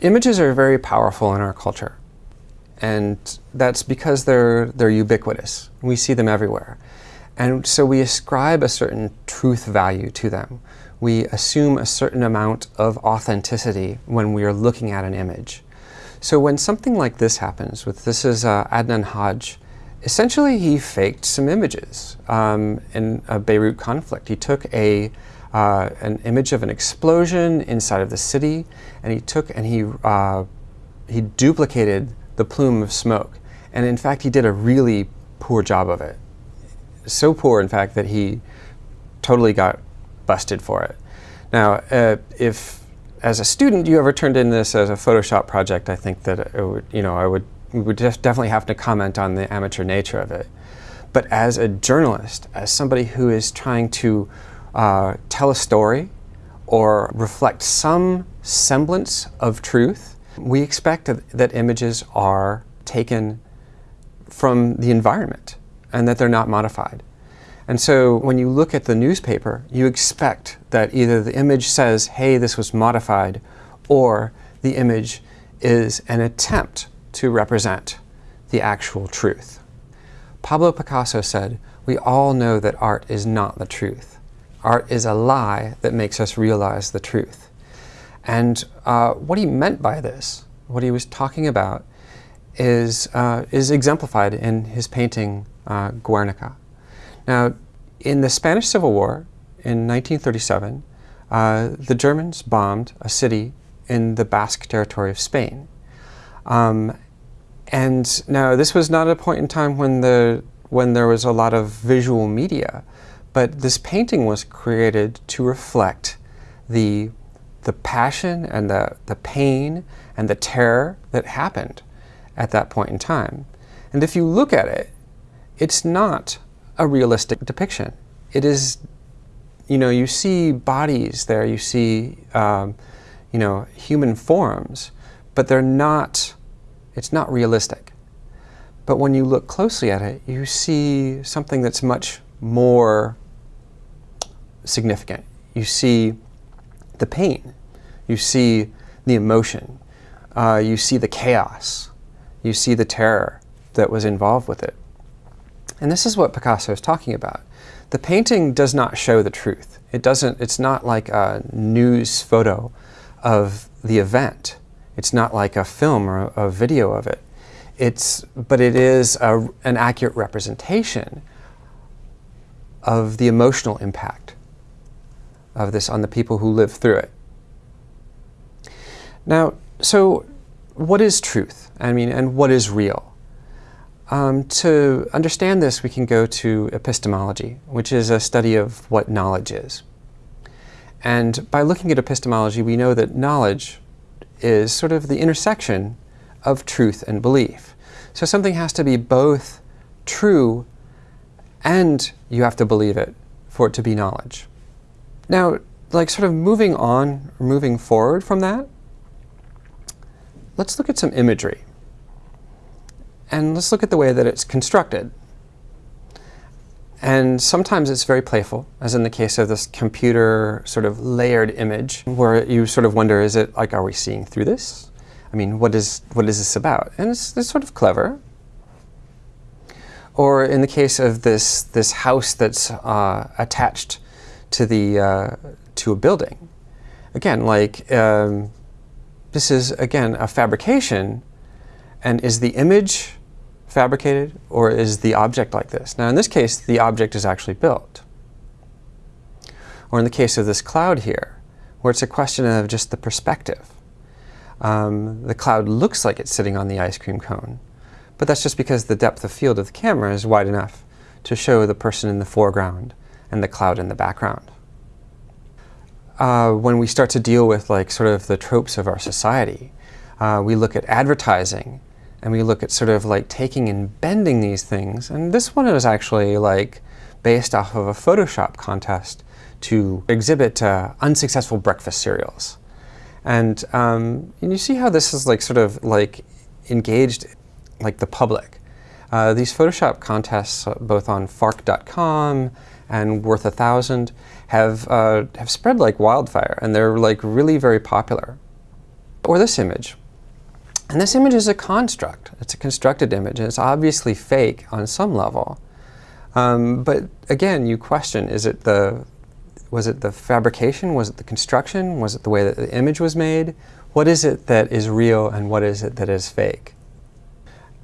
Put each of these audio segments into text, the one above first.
Images are very powerful in our culture. And that's because they're, they're ubiquitous. We see them everywhere. And so we ascribe a certain truth value to them. We assume a certain amount of authenticity when we are looking at an image. So when something like this happens, with this is uh, Adnan Hajj, essentially he faked some images um, in a Beirut conflict. He took a, uh, an image of an explosion inside of the city, and he took and he, uh, he duplicated the plume of smoke. And in fact, he did a really poor job of it. So poor, in fact, that he totally got busted for it. Now, uh, if as a student you ever turned in this as a Photoshop project, I think that would, you know, I would, would definitely have to comment on the amateur nature of it. But as a journalist, as somebody who is trying to uh, tell a story or reflect some semblance of truth, we expect that images are taken from the environment and that they're not modified. And so when you look at the newspaper, you expect that either the image says, hey, this was modified, or the image is an attempt to represent the actual truth. Pablo Picasso said, we all know that art is not the truth. Art is a lie that makes us realize the truth. And uh, what he meant by this, what he was talking about, is, uh, is exemplified in his painting uh, Guernica. Now, in the Spanish Civil War in 1937, uh, the Germans bombed a city in the Basque territory of Spain. Um, and now this was not a point in time when, the, when there was a lot of visual media, but this painting was created to reflect the the passion and the, the pain and the terror that happened at that point in time. And if you look at it, it's not a realistic depiction. It is, you know, you see bodies there, you see, um, you know, human forms, but they're not, it's not realistic. But when you look closely at it, you see something that's much more significant. You see the pain. You see the emotion. Uh, you see the chaos. You see the terror that was involved with it. And this is what Picasso is talking about. The painting does not show the truth. It doesn't, it's not like a news photo of the event. It's not like a film or a, video of it. It's, but it is a, an accurate representation of the emotional impact of this on the people who live through it. Now, so what is truth? I mean, and what is real? Um, to understand this, we can go to epistemology, which is a study of what knowledge is. And by looking at epistemology, we know that knowledge is sort of the intersection of truth and belief. So something has to be both true and you have to believe it for it to be knowledge. Now, like sort of moving on, or moving forward from that, let's look at some imagery. And let's look at the way that it's constructed. And sometimes it's very playful, as in the case of this computer sort of layered image, where you sort of wonder, is it like, are we seeing through this? I mean, what is, what is this about? And it's, it's sort of clever. Or in the case of this, this house that's uh, attached to, the, uh, to a building. Again, like, um, this is, again, a fabrication. And is the image fabricated or is the object like this? Now, in this case, the object is actually built. Or in the case of this cloud here, where it's a question of just the perspective. Um, the cloud looks like it's sitting on the ice cream cone, but that's just because the depth of field of the camera is wide enough to show the person in the foreground and the cloud in the background uh, when we start to deal with like sort of the tropes of our society. Uh, we look at advertising and we look at sort of like taking and bending these things. And this one is actually like based off of a Photoshop contest to exhibit uh, unsuccessful breakfast cereals. And, um, and you see how this is like sort of like engaged like the public. Uh, these Photoshop contests, uh, both on Fark.com and Worth a Thousand, have, uh, have spread like wildfire, and they're like really very popular. Or this image. And this image is a construct. It's a constructed image, and it's obviously fake on some level. Um, but again, you question, is it the, was it the fabrication? Was it the construction? Was it the way that the image was made? What is it that is real and what is it that is fake?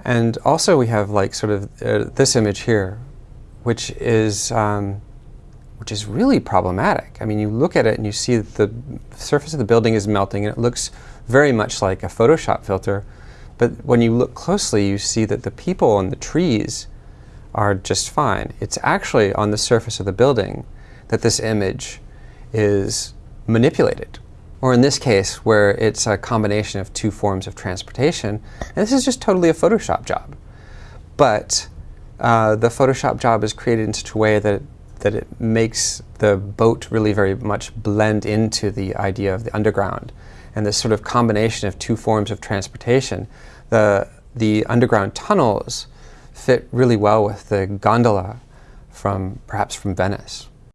And also we have like sort of uh, this image here, which is, um, which is really problematic. I mean, you look at it and you see that the surface of the building is melting and it looks very much like a Photoshop filter. But when you look closely, you see that the people and the trees are just fine. It's actually on the surface of the building that this image is manipulated. Or in this case, where it's a combination of two forms of transportation, and this is just totally a Photoshop job. But uh, the Photoshop job is created in such a way that, that it makes the boat really very much blend into the idea of the underground and this sort of combination of two forms of transportation. The, the underground tunnels fit really well with the gondola from perhaps from Venice.